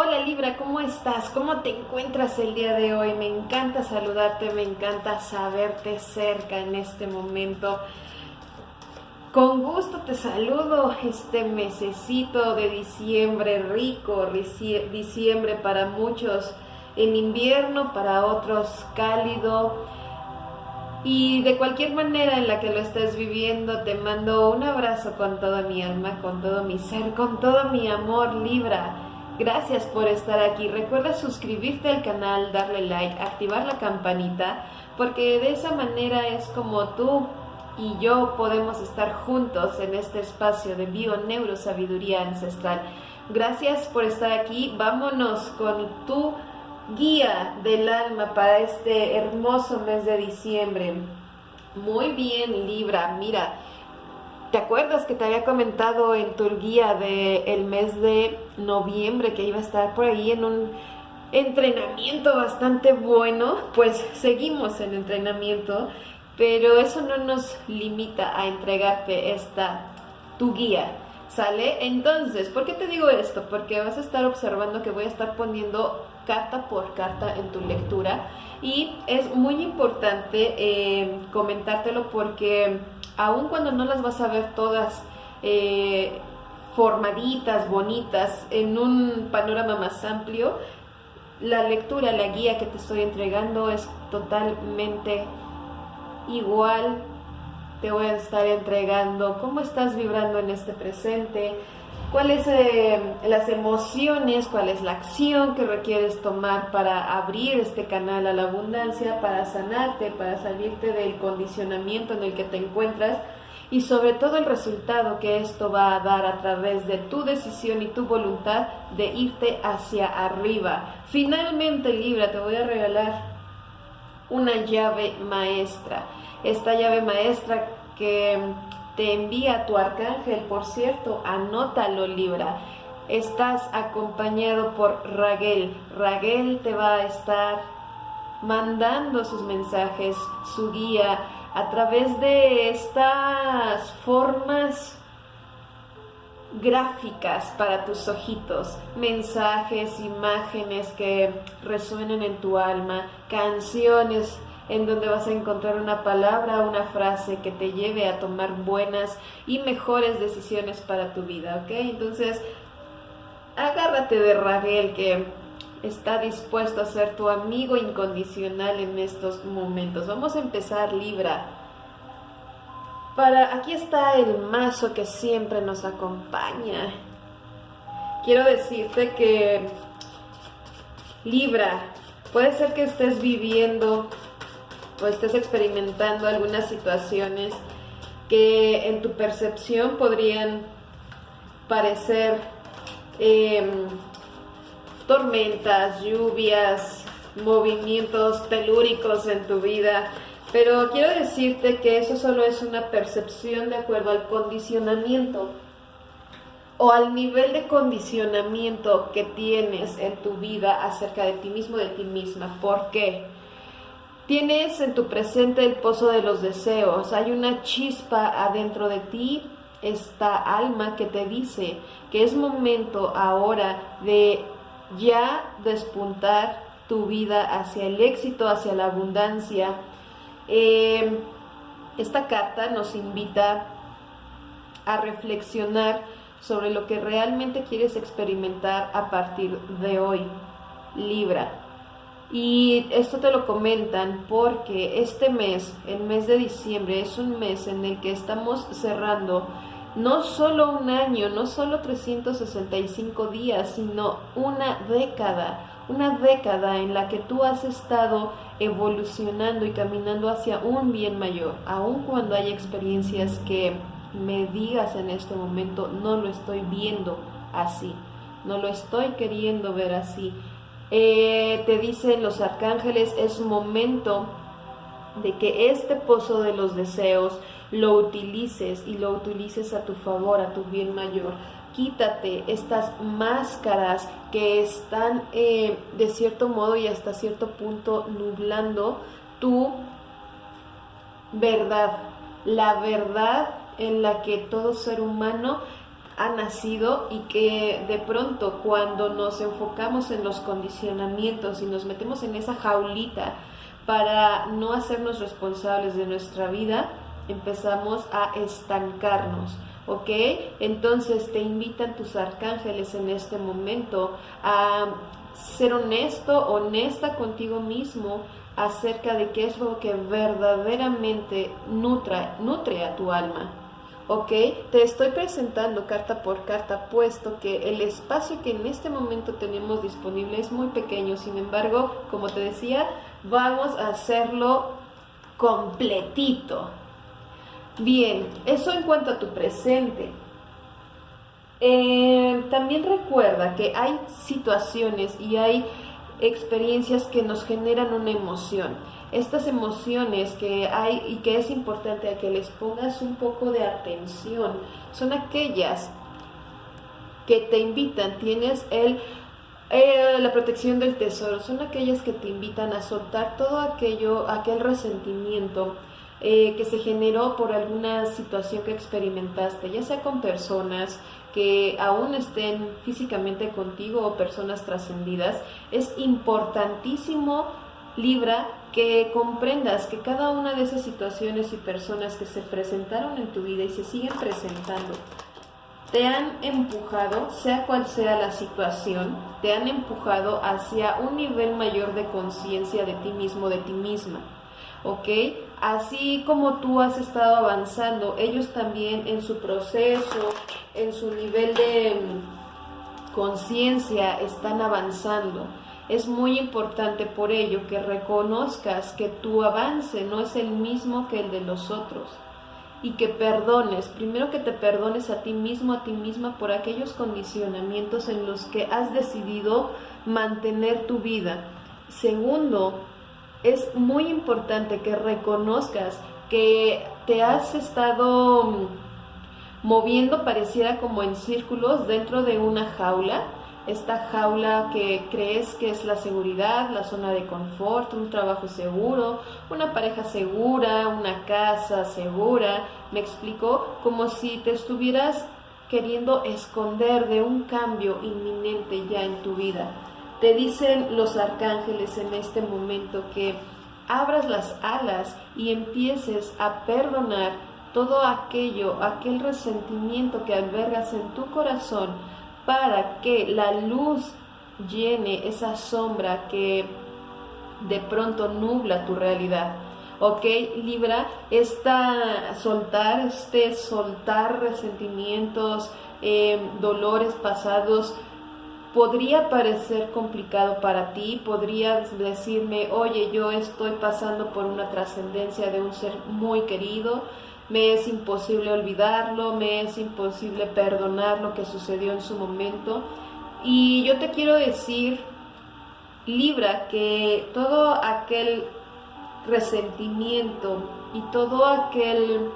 Hola Libra, ¿cómo estás? ¿Cómo te encuentras el día de hoy? Me encanta saludarte, me encanta saberte cerca en este momento. Con gusto te saludo este mesecito de diciembre rico, diciembre para muchos en invierno, para otros cálido. Y de cualquier manera en la que lo estés viviendo, te mando un abrazo con toda mi alma, con todo mi ser, con todo mi amor, Libra. Gracias por estar aquí. Recuerda suscribirte al canal, darle like, activar la campanita, porque de esa manera es como tú y yo podemos estar juntos en este espacio de bio neurosabiduría ancestral. Gracias por estar aquí. Vámonos con tu guía del alma para este hermoso mes de diciembre. Muy bien, Libra. Mira, ¿Te acuerdas que te había comentado en tu guía del mes de noviembre que iba a estar por ahí en un entrenamiento bastante bueno? Pues seguimos en entrenamiento, pero eso no nos limita a entregarte esta tu guía. ¿Sale? Entonces, ¿por qué te digo esto? Porque vas a estar observando que voy a estar poniendo carta por carta en tu lectura y es muy importante eh, comentártelo porque aun cuando no las vas a ver todas eh, formaditas, bonitas, en un panorama más amplio, la lectura, la guía que te estoy entregando es totalmente igual. Te voy a estar entregando cómo estás vibrando en este presente, cuáles eh, las emociones, cuál es la acción que requieres tomar para abrir este canal a la abundancia, para sanarte, para salirte del condicionamiento en el que te encuentras y sobre todo el resultado que esto va a dar a través de tu decisión y tu voluntad de irte hacia arriba. Finalmente, Libra, te voy a regalar una llave maestra. Esta llave maestra que te envía tu arcángel, por cierto, anótalo Libra. Estás acompañado por Raguel. Raguel te va a estar mandando sus mensajes, su guía, a través de estas formas gráficas para tus ojitos, mensajes, imágenes que resuenen en tu alma, canciones en donde vas a encontrar una palabra, una frase que te lleve a tomar buenas y mejores decisiones para tu vida, ¿ok? Entonces, agárrate de Raguel que está dispuesto a ser tu amigo incondicional en estos momentos. Vamos a empezar Libra. Para aquí está el mazo que siempre nos acompaña. Quiero decirte que Libra, puede ser que estés viviendo o estés experimentando algunas situaciones que en tu percepción podrían parecer em, tormentas, lluvias, movimientos telúricos en tu vida, pero quiero decirte que eso solo es una percepción de acuerdo al condicionamiento o al nivel de condicionamiento que tienes en tu vida acerca de ti mismo, de ti misma. ¿Por qué? Tienes en tu presente el pozo de los deseos, hay una chispa adentro de ti, esta alma que te dice que es momento ahora de ya despuntar tu vida hacia el éxito, hacia la abundancia. Eh, esta carta nos invita a reflexionar sobre lo que realmente quieres experimentar a partir de hoy. Libra. Y esto te lo comentan porque este mes, el mes de diciembre, es un mes en el que estamos cerrando no solo un año, no solo 365 días, sino una década, una década en la que tú has estado evolucionando y caminando hacia un bien mayor, aun cuando hay experiencias que me digas en este momento, no lo estoy viendo así, no lo estoy queriendo ver así eh, te dicen los arcángeles, es momento de que este pozo de los deseos lo utilices y lo utilices a tu favor, a tu bien mayor. Quítate estas máscaras que están eh, de cierto modo y hasta cierto punto nublando tu verdad, la verdad en la que todo ser humano ha nacido y que de pronto cuando nos enfocamos en los condicionamientos y nos metemos en esa jaulita para no hacernos responsables de nuestra vida, empezamos a estancarnos. ¿Ok? Entonces te invitan tus arcángeles en este momento a ser honesto, honesta contigo mismo acerca de qué es lo que verdaderamente nutre a tu alma. ¿Ok? Te estoy presentando carta por carta, puesto que el espacio que en este momento tenemos disponible es muy pequeño, sin embargo, como te decía, vamos a hacerlo completito. Bien, eso en cuanto a tu presente. Eh, también recuerda que hay situaciones y hay experiencias que nos generan una emoción estas emociones que hay y que es importante que les pongas un poco de atención son aquellas que te invitan, tienes el eh, la protección del tesoro, son aquellas que te invitan a soltar todo aquello, aquel resentimiento eh, que se generó por alguna situación que experimentaste, ya sea con personas que aún estén físicamente contigo o personas trascendidas, es importantísimo Libra, que comprendas que cada una de esas situaciones y personas que se presentaron en tu vida y se siguen presentando, te han empujado, sea cual sea la situación, te han empujado hacia un nivel mayor de conciencia de ti mismo, de ti misma. ¿Ok? Así como tú has estado avanzando, ellos también en su proceso, en su nivel de mm, conciencia están avanzando. Es muy importante por ello que reconozcas que tu avance no es el mismo que el de los otros y que perdones, primero que te perdones a ti mismo, a ti misma por aquellos condicionamientos en los que has decidido mantener tu vida. Segundo, es muy importante que reconozcas que te has estado moviendo pareciera como en círculos dentro de una jaula esta jaula que crees que es la seguridad, la zona de confort, un trabajo seguro, una pareja segura, una casa segura, me explico, como si te estuvieras queriendo esconder de un cambio inminente ya en tu vida. Te dicen los arcángeles en este momento que abras las alas y empieces a perdonar todo aquello, aquel resentimiento que albergas en tu corazón para que la luz llene esa sombra que de pronto nubla tu realidad. ¿Ok? Libra, esta soltar, este soltar resentimientos, em, dolores pasados, podría parecer complicado para ti, podrías decirme, oye, yo estoy pasando por una trascendencia de un ser muy querido, me es imposible olvidarlo, me es imposible perdonar lo que sucedió en su momento. Y yo te quiero decir, Libra, que todo aquel resentimiento y todo aquel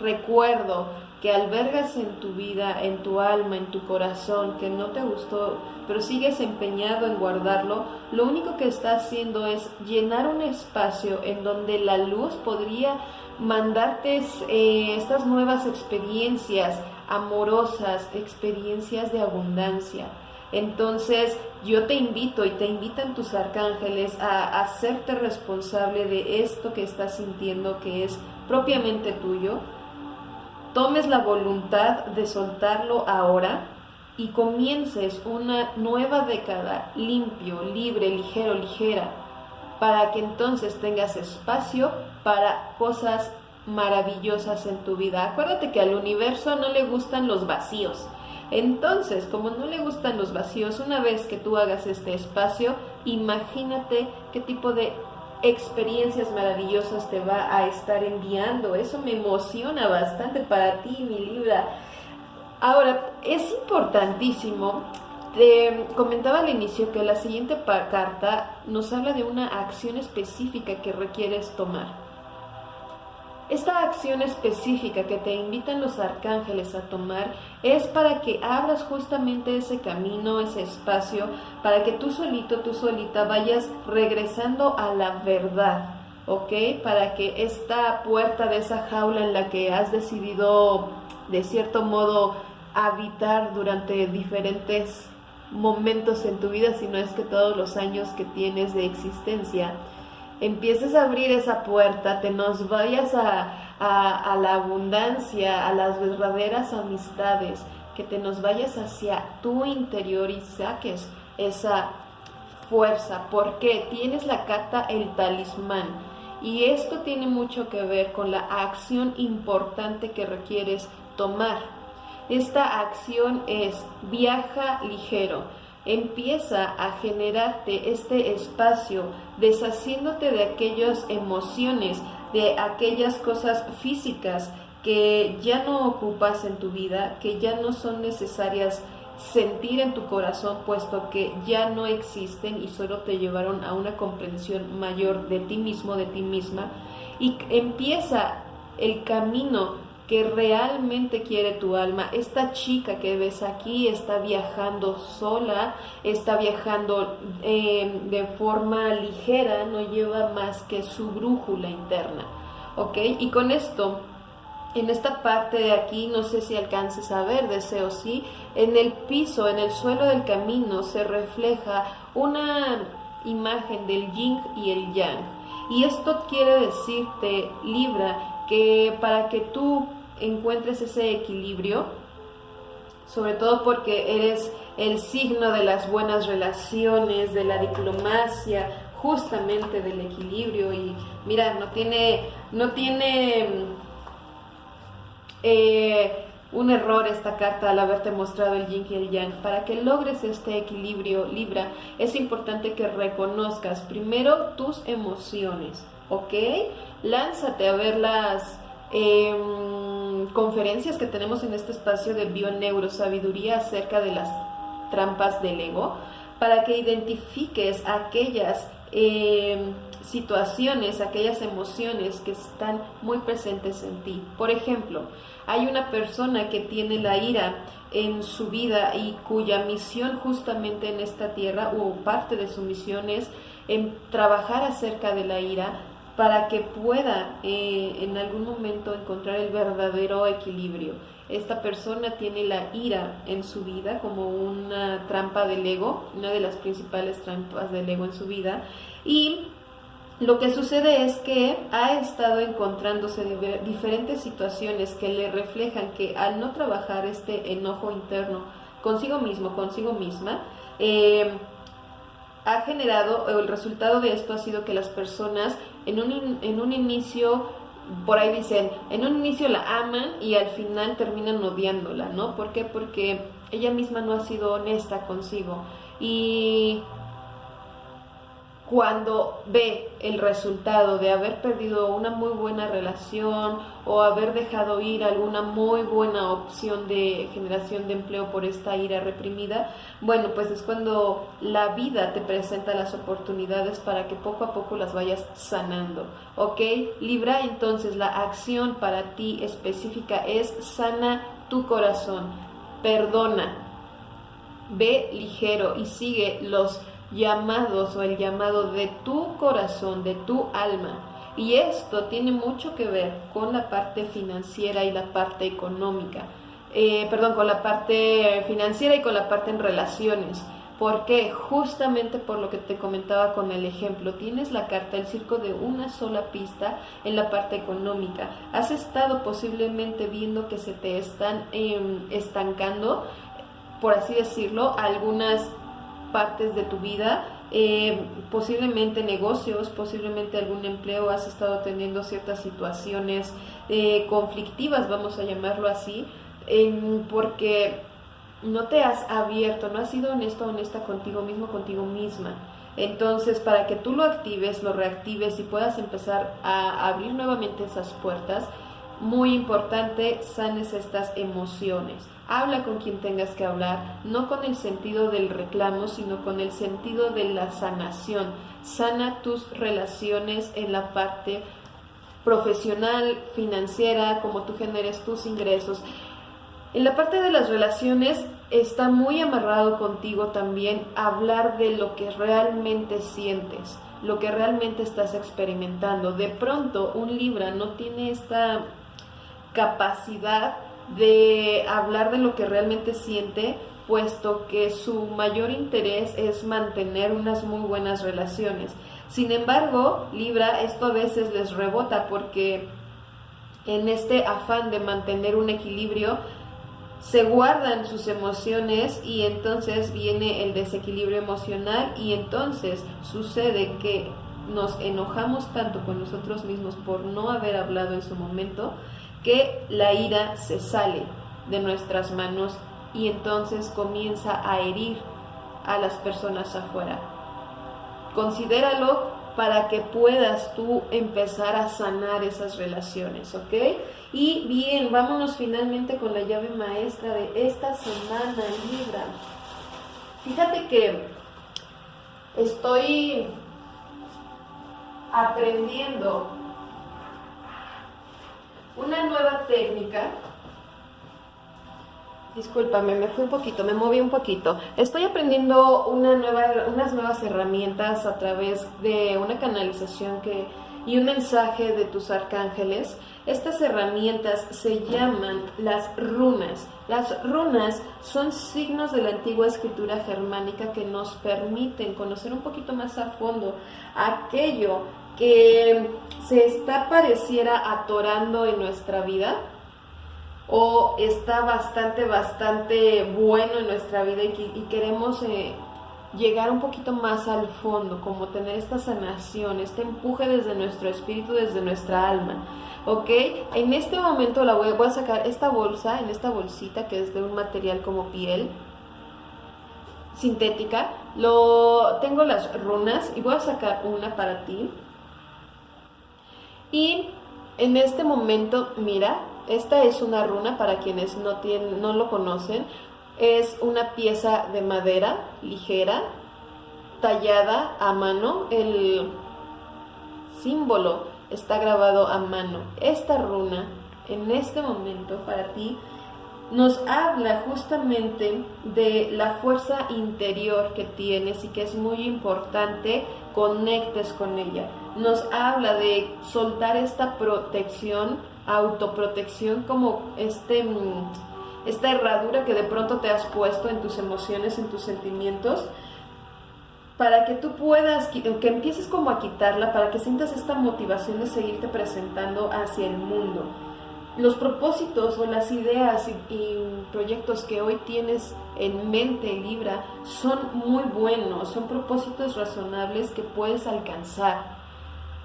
recuerdo que albergas en tu vida, en tu alma, en tu corazón, que no te gustó, pero sigues empeñado en guardarlo, lo único que está haciendo es llenar un espacio en donde la luz podría mandarte eh, estas nuevas experiencias amorosas, experiencias de abundancia. Entonces yo te invito y te invitan tus arcángeles a hacerte responsable de esto que estás sintiendo que es propiamente tuyo. Tomes la voluntad de soltarlo ahora y comiences una nueva década limpio, libre, ligero, ligera, para que entonces tengas espacio para cosas maravillosas en tu vida. Acuérdate que al universo no le gustan los vacíos. Entonces, como no le gustan los vacíos, una vez que tú hagas este espacio, imagínate qué tipo de experiencias maravillosas te va a estar enviando. Eso me emociona bastante para ti, mi Libra. Ahora, es importantísimo te comentaba al inicio que la siguiente carta nos habla de una acción específica que requieres tomar. Esta acción específica que te invitan los arcángeles a tomar es para que abras justamente ese camino, ese espacio, para que tú solito, tú solita vayas regresando a la verdad, ¿ok? Para que esta puerta de esa jaula en la que has decidido de cierto modo habitar durante diferentes momentos en tu vida, si no es que todos los años que tienes de existencia, empieces a abrir esa puerta, te nos vayas a, a, la abundancia, a las verdaderas amistades, que te nos vayas hacia tu interior y saques esa fuerza, porque tienes la carta el talismán. Y esto tiene mucho que ver con la acción importante que requieres tomar. Esta acción es viaja ligero empieza a generarte este espacio, deshaciéndote de aquellas emociones, de aquellas cosas físicas que ya no ocupas en tu vida, que ya no son necesarias sentir en tu corazón, puesto que ya no existen y solo te llevaron a una comprensión mayor de ti mismo, de ti misma, y empieza el camino que realmente quiere tu alma. Esta chica que ves aquí está viajando sola, está viajando eh, de forma ligera, no lleva más que su brújula interna. ¿Ok? Y con esto, en esta parte de aquí, no sé si alcances a ver, deseo sí, en el piso, en el suelo del camino se refleja una imagen del yin y el yang. Y esto quiere decirte, Libra, que para que tú encuentres ese equilibrio, sobre todo porque eres el signo de las buenas relaciones, de la diplomacia, justamente del equilibrio y mira, no tiene, no tiene eh, un error esta carta al haberte mostrado el yin y el yang. Para que logres este equilibrio Libra, es importante que reconozcas primero tus emociones, ¿ok? Lánzate a ver las Em, conferencias que tenemos en este espacio de bioneurosabiduría acerca de las trampas del ego, para que identifiques aquellas em, situaciones, aquellas emociones que están muy presentes en ti. Por ejemplo, hay una persona que tiene la ira en su vida y cuya misión justamente en esta tierra o parte de su misión es en trabajar acerca de la ira, para que pueda eh, en algún momento encontrar el verdadero equilibrio. Esta persona tiene la ira en su vida como una trampa del ego, una de las principales trampas del ego en su vida, y lo que sucede es que ha estado encontrándose diferentes situaciones que le reflejan que al no trabajar este enojo interno consigo mismo, consigo misma, eh, ha generado, o el resultado de esto ha sido que las personas en un, en un inicio, por ahí dicen, en un inicio la aman y al final terminan odiándola, ¿no? ¿Por qué? Porque ella misma no ha sido honesta consigo. Y cuando ve el resultado de haber perdido una muy buena relación o haber dejado ir alguna muy buena opción de generación de empleo por esta ira reprimida, bueno, pues es cuando la vida te presenta las oportunidades para que poco a poco las vayas sanando, ¿ok? Libra, entonces la acción para ti específica es sana tu corazón, perdona, ve ligero y sigue los llamados o el llamado de tu corazón, de tu alma. Y esto tiene mucho que ver con la parte financiera y la parte económica. Eh, perdón, con la parte financiera y con la parte en relaciones. Porque justamente por lo que te comentaba con el ejemplo, tienes la carta el circo de una sola pista en la parte económica. Has estado posiblemente viendo que se te están em, estancando, por así decirlo, algunas partes de tu vida, eh, posiblemente negocios, posiblemente algún empleo, has estado teniendo ciertas situaciones eh, conflictivas, vamos a llamarlo así, porque no te has abierto, no has sido honesto, honesta contigo mismo, contigo misma. Entonces, para que tú lo actives, lo reactives y puedas empezar a abrir nuevamente esas puertas, muy importante, sanes estas emociones. Habla con quien tengas que hablar, no con el sentido del reclamo, sino con el sentido de la sanación. Sana tus relaciones en la parte profesional, financiera, como tú generes tus ingresos. En la parte de las relaciones está muy amarrado contigo también hablar de lo que realmente sientes, lo que realmente estás experimentando. De pronto un Libra no tiene esta capacidad de hablar de lo que realmente siente, puesto que su mayor interés es mantener unas muy buenas relaciones. Sin embargo, Libra, esto a veces les rebota porque en este afán de mantener un equilibrio, se guardan sus emociones y entonces viene el desequilibrio emocional y entonces sucede que nos enojamos tanto con nosotros mismos por no haber hablado en su momento que la ira se sale de nuestras manos y entonces comienza a herir a las personas afuera. Considéralo para que puedas tú empezar a sanar esas relaciones, ¿ok? Y bien, vámonos finalmente con la llave maestra de esta semana, Libra. Fíjate que estoy aprendiendo una nueva técnica Discúlpame, me fui un poquito, me moví un poquito. Estoy aprendiendo una nueva, unas nuevas herramientas a través de una canalización que, y un mensaje de tus arcángeles. Estas herramientas se llaman las runas. Las runas son signos de la antigua escritura germánica que nos permiten conocer un poquito más a fondo aquello se está pareciera atorando en nuestra vida o está bastante, bastante bueno en nuestra vida y, queremos eh, llegar un poquito más al fondo, como tener esta sanación, este empuje desde nuestro espíritu, desde nuestra alma. ¿Ok? En este momento la voy, voy a sacar esta bolsa, en esta bolsita que es de un material como piel sintética. Lo, tengo las runas y voy a sacar una para ti. Y en este momento, mira, esta es una runa para quienes no, no lo conocen. Es una pieza de madera ligera, tallada a mano. El símbolo está grabado a mano. Esta runa, en este momento, para ti, nos habla justamente de la fuerza interior que tienes y que es muy importante conectes con ella. Nos habla de soltar esta protección autoprotección como este, mm, esta herradura que de pronto te has puesto en tus emociones, en tus sentimientos, para que tú puedas, que empieces como a quitarla, para que sientas esta motivación de seguirte presentando hacia el mundo. Los propósitos o las ideas y, y proyectos que hoy tienes en mente, Libra, son muy buenos, son propósitos razonables que puedes alcanzar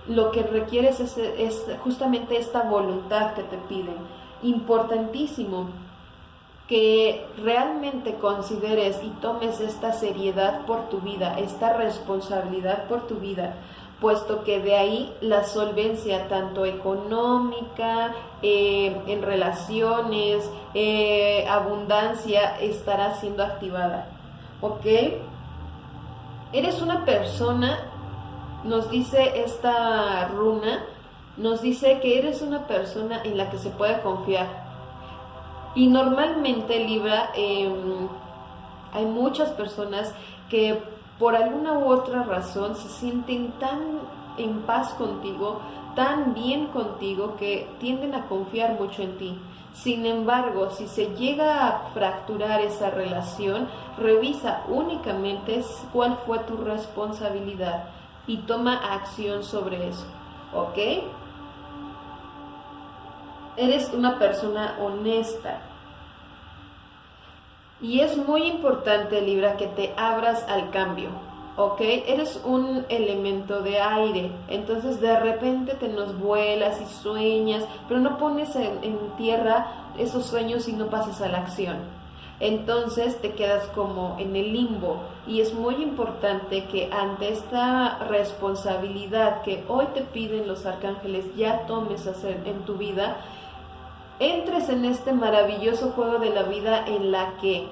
lo que requieres es, justamente esta voluntad que te piden. Importantísimo que realmente consideres y tomes esta seriedad por tu vida, esta responsabilidad por tu vida, puesto que de ahí la solvencia tanto económica, eh, en relaciones, eh, abundancia estará siendo activada. ¿Ok? Eres una persona nos dice esta runa, nos dice que eres una persona en la que se puede confiar. Y normalmente, Libra, em, hay muchas personas que por alguna u otra razón se sienten tan en paz contigo, tan bien contigo, que tienden a confiar mucho en ti. Sin embargo, si se llega a fracturar esa relación, revisa únicamente cuál fue tu responsabilidad y toma acción sobre eso, ¿ok? Eres una persona honesta. Y es muy importante, Libra, que te abras al cambio, ¿ok? Eres un elemento de aire, entonces de repente te nos vuelas y sueñas, pero no pones en, tierra esos sueños y no pasas a la acción entonces te quedas como en el limbo y es muy importante que ante esta responsabilidad que hoy te piden los arcángeles ya tomes hacer en tu vida, entres en este maravilloso juego de la vida en la que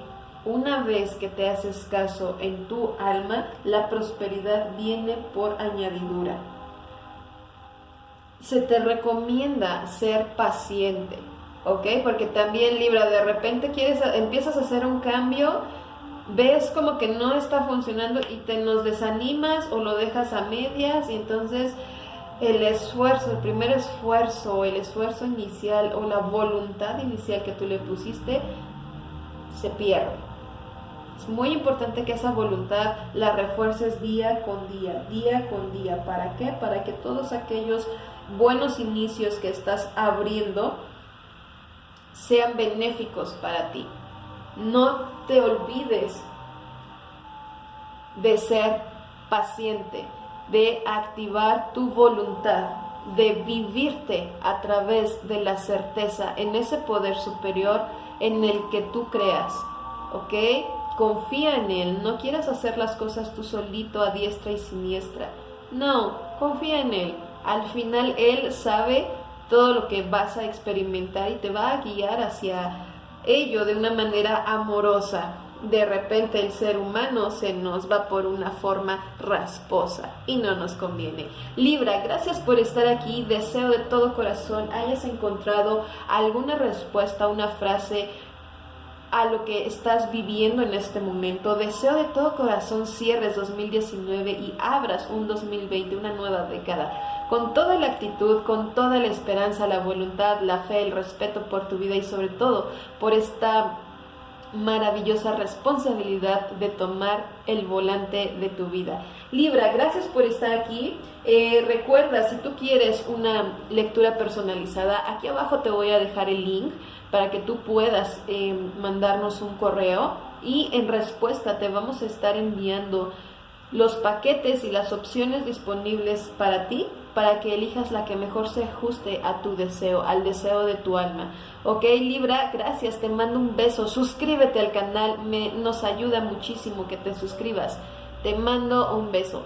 una vez que te haces caso en tu alma, la prosperidad viene por añadidura. Se te recomienda ser paciente ¿ok? Porque también Libra, de repente quieres, empiezas a hacer un cambio, ves como que no está funcionando y te nos desanimas o lo dejas a medias y entonces el esfuerzo, el primer esfuerzo, el esfuerzo inicial o la voluntad inicial que tú le pusiste se pierde. Es muy importante que esa voluntad la refuerces día con día, día con día. ¿Para qué? Para que todos aquellos buenos inicios que estás abriendo sean benéficos para ti. No te olvides de ser paciente, de activar tu voluntad, de vivirte a través de la certeza en ese poder superior en el que tú creas. ¿Ok? Confía en Él, no quieras hacer las cosas tú solito a diestra y siniestra. No, confía en Él. Al final Él sabe todo lo que vas a experimentar y te va a guiar hacia ello de una manera amorosa. De repente el ser humano se nos va por una forma rasposa y no nos conviene. Libra, gracias por estar aquí. Deseo de todo corazón hayas encontrado alguna respuesta, una frase a lo que estás viviendo en este momento. Deseo de todo corazón cierres 2019 y abras un 2020, una nueva década, con toda la actitud, con toda la esperanza, la voluntad, la fe, el respeto por tu vida y sobre todo por esta maravillosa responsabilidad de tomar el volante de tu vida. Libra, gracias por estar aquí. Eh, recuerda, si tú quieres una lectura personalizada, aquí abajo te voy a dejar el link para que tú puedas eh, mandarnos un correo y en respuesta te vamos a estar enviando los paquetes y las opciones disponibles para ti para que elijas la que mejor se ajuste a tu deseo, al deseo de tu alma. Ok, Libra, gracias, te mando un beso, suscríbete al canal, me, nos ayuda muchísimo que te suscribas. Te mando un beso.